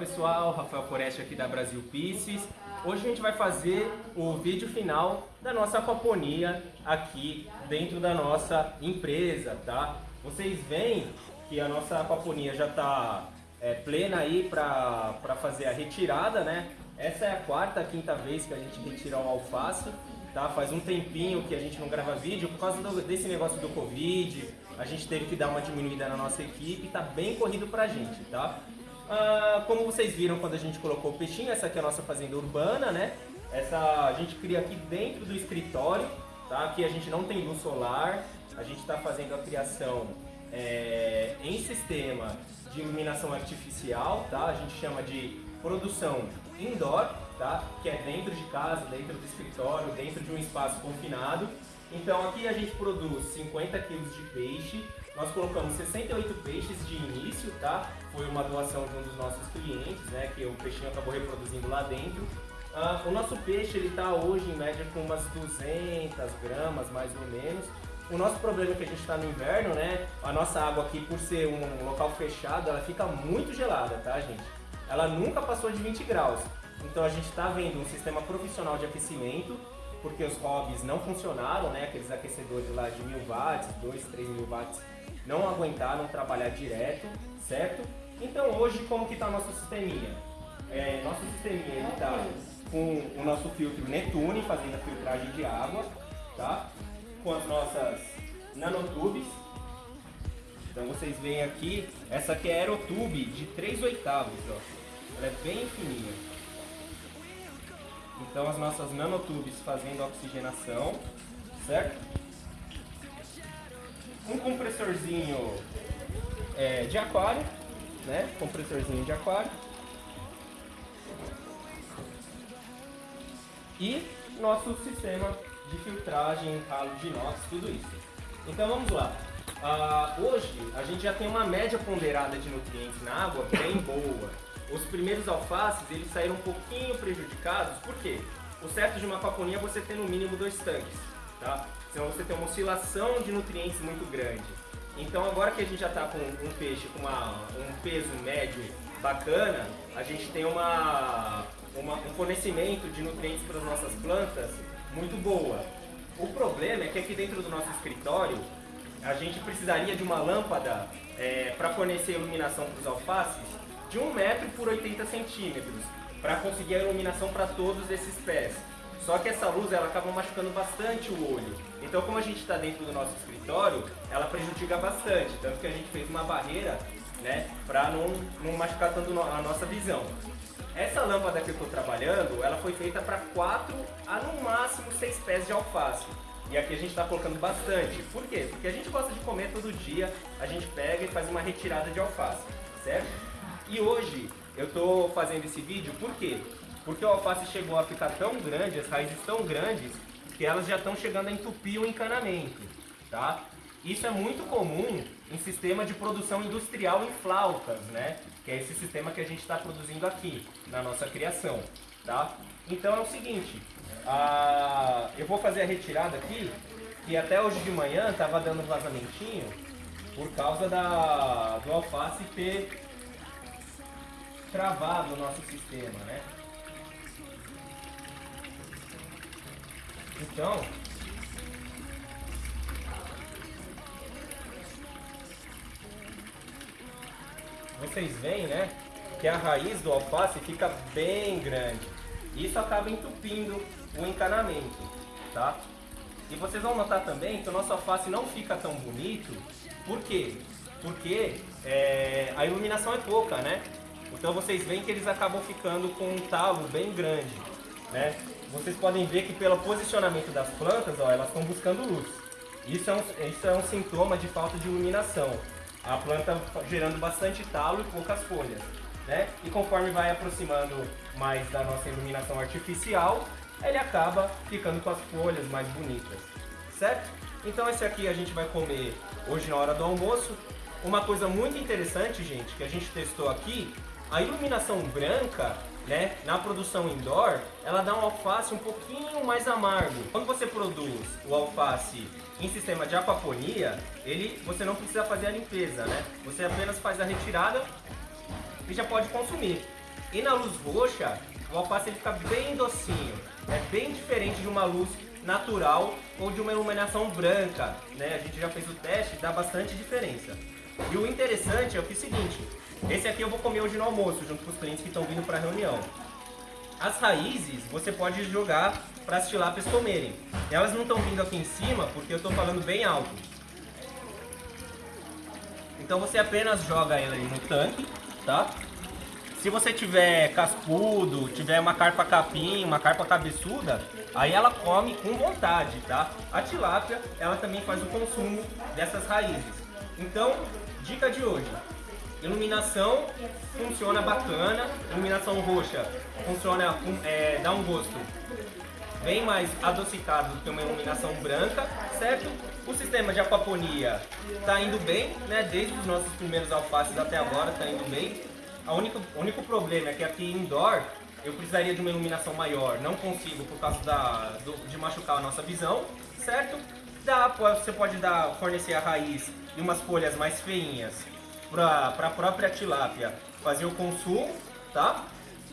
pessoal, Rafael Foreste aqui da Brasil Pieces. Hoje a gente vai fazer o vídeo final da nossa aquaponia aqui dentro da nossa empresa, tá? Vocês veem que a nossa aquaponia já está é, plena aí para fazer a retirada, né? Essa é a quarta, quinta vez que a gente retira o alface, tá? Faz um tempinho que a gente não grava vídeo por causa do, desse negócio do Covid, a gente teve que dar uma diminuída na nossa equipe, tá bem corrido pra gente, tá? Ah, como vocês viram quando a gente colocou o peixinho, essa aqui é a nossa fazenda urbana, né? Essa a gente cria aqui dentro do escritório, tá? Aqui a gente não tem luz solar, a gente está fazendo a criação é, em sistema de iluminação artificial, tá? A gente chama de produção indoor, tá? Que é dentro de casa, dentro do escritório, dentro de um espaço confinado. Então aqui a gente produz 50 quilos de peixe, nós colocamos 68 peixes de início, tá? Foi uma doação de um dos nossos clientes, né? Que o peixinho acabou reproduzindo lá dentro. Uh, o nosso peixe ele está hoje em média com umas 200 gramas mais ou menos. O nosso problema é que a gente está no inverno, né? A nossa água aqui, por ser um local fechado, ela fica muito gelada, tá, gente? Ela nunca passou de 20 graus. Então a gente está vendo um sistema profissional de aquecimento porque os hobbies não funcionaram, né? Aqueles aquecedores lá de 1000 watts, 2, 3 mil watts, não aguentaram trabalhar direto, certo? Então hoje como que está o nosso sisteminha? É, nosso sisteminha está com o nosso filtro Netune, fazendo a filtragem de água, tá? Com as nossas nanotubes. Então vocês veem aqui, essa aqui é aerotube de 3 oitavos, ó. Ela é bem fininha. Então as nossas nanotubes fazendo oxigenação, certo? Um compressorzinho é, de aquário, né? Compressorzinho de aquário. E nosso sistema de filtragem, ralo de inox, tudo isso. Então vamos lá. Uh, hoje a gente já tem uma média ponderada de nutrientes na água bem boa os primeiros alfaces eles saíram um pouquinho prejudicados, por quê? O certo de uma aquaponia é você ter no mínimo dois tanques, tá? Senão você tem uma oscilação de nutrientes muito grande. Então agora que a gente já está com um peixe com uma, um peso médio bacana, a gente tem uma, uma, um fornecimento de nutrientes para as nossas plantas muito boa. O problema é que aqui dentro do nosso escritório, a gente precisaria de uma lâmpada é, para fornecer iluminação para os alfaces de 1 metro por 80 centímetros para conseguir a iluminação para todos esses pés. Só que essa luz ela acaba machucando bastante o olho. Então como a gente está dentro do nosso escritório, ela prejudica bastante. Tanto que a gente fez uma barreira né, para não, não machucar tanto a nossa visão. Essa lâmpada que eu estou trabalhando, ela foi feita para 4 a no máximo 6 pés de alface. E aqui a gente está colocando bastante. Por quê? Porque a gente gosta de comer todo dia, a gente pega e faz uma retirada de alface, certo? E hoje eu estou fazendo esse vídeo por quê? Porque o alface chegou a ficar tão grande, as raízes tão grandes, que elas já estão chegando a entupir o encanamento, tá? Isso é muito comum em sistema de produção industrial em flautas, né? Que é esse sistema que a gente está produzindo aqui, na nossa criação, tá? Então é o seguinte, a... eu vou fazer a retirada aqui, que até hoje de manhã estava dando vazamentinho, por causa da... do alface ter travado o nosso sistema, né? Então, vocês veem, né, que a raiz do alface fica bem grande. Isso acaba entupindo o encanamento, tá? E vocês vão notar também que o nosso alface não fica tão bonito. Por quê? Porque é, a iluminação é pouca, né? Então vocês veem que eles acabam ficando com um talo bem grande, né? Vocês podem ver que pelo posicionamento das plantas, ó, elas estão buscando luz. Isso é, um, isso é um sintoma de falta de iluminação. A planta gerando bastante talo e poucas folhas. Né? E conforme vai aproximando mais da nossa iluminação artificial, ele acaba ficando com as folhas mais bonitas, certo? Então esse aqui a gente vai comer hoje na hora do almoço. Uma coisa muito interessante, gente, que a gente testou aqui a iluminação branca, né, na produção indoor, ela dá um alface um pouquinho mais amargo. Quando você produz o alface em sistema de aquaponia, ele, você não precisa fazer a limpeza, né? Você apenas faz a retirada e já pode consumir, E na luz roxa, o alface ele fica bem docinho, é bem diferente de uma luz natural ou de uma iluminação branca, né? A gente já fez o teste, dá bastante diferença. E o interessante é o que é o seguinte, esse aqui eu vou comer hoje no almoço, junto com os clientes que estão vindo para a reunião. As raízes você pode jogar para as tilápias comerem. Elas não estão vindo aqui em cima porque eu estou falando bem alto. Então você apenas joga ela aí no tanque, tá? Se você tiver cascudo, tiver uma carpa capim, uma carpa cabeçuda, aí ela come com vontade, tá? A tilápia, ela também faz o consumo dessas raízes. Então, dica de hoje, Iluminação funciona bacana, iluminação roxa funciona, é, dá um gosto bem mais adocicado do que uma iluminação branca, certo? O sistema de aquaponia está indo bem, né? Desde os nossos primeiros alfaces até agora está indo bem. A única, o único problema é que aqui indoor eu precisaria de uma iluminação maior, não consigo por causa da, do, de machucar a nossa visão, certo? Dá, você pode dar, fornecer a raiz e umas folhas mais feinhas para a própria tilápia fazer o consumo, tá?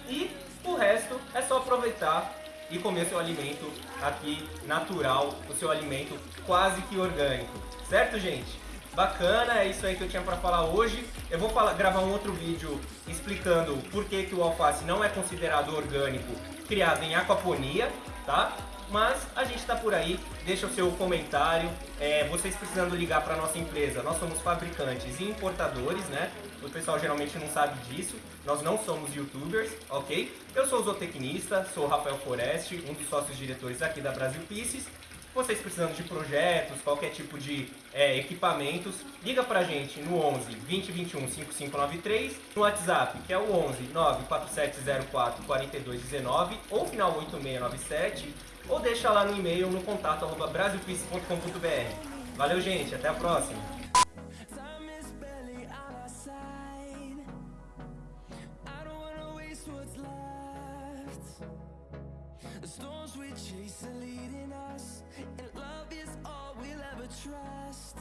E o resto é só aproveitar e comer seu alimento aqui natural, o seu alimento quase que orgânico, certo gente? Bacana, é isso aí que eu tinha para falar hoje. Eu vou falar, gravar um outro vídeo explicando por que, que o alface não é considerado orgânico criado em aquaponia, tá? Mas a gente está por aí, deixa o seu comentário. É, vocês precisando ligar para nossa empresa, nós somos fabricantes e importadores, né? O pessoal geralmente não sabe disso. Nós não somos youtubers, ok? Eu sou zootecnista, sou o Rafael Foreste, um dos sócios diretores aqui da Brasil Pieces. Vocês precisando de projetos, qualquer tipo de é, equipamentos, liga pra gente no 11 2021 5593, no WhatsApp, que é o 11 94704 4219 ou final 8697 ou deixa lá no e-mail no contato arroba. Valeu, gente. Até a próxima. The storms we chase are leading us And love is all we'll ever trust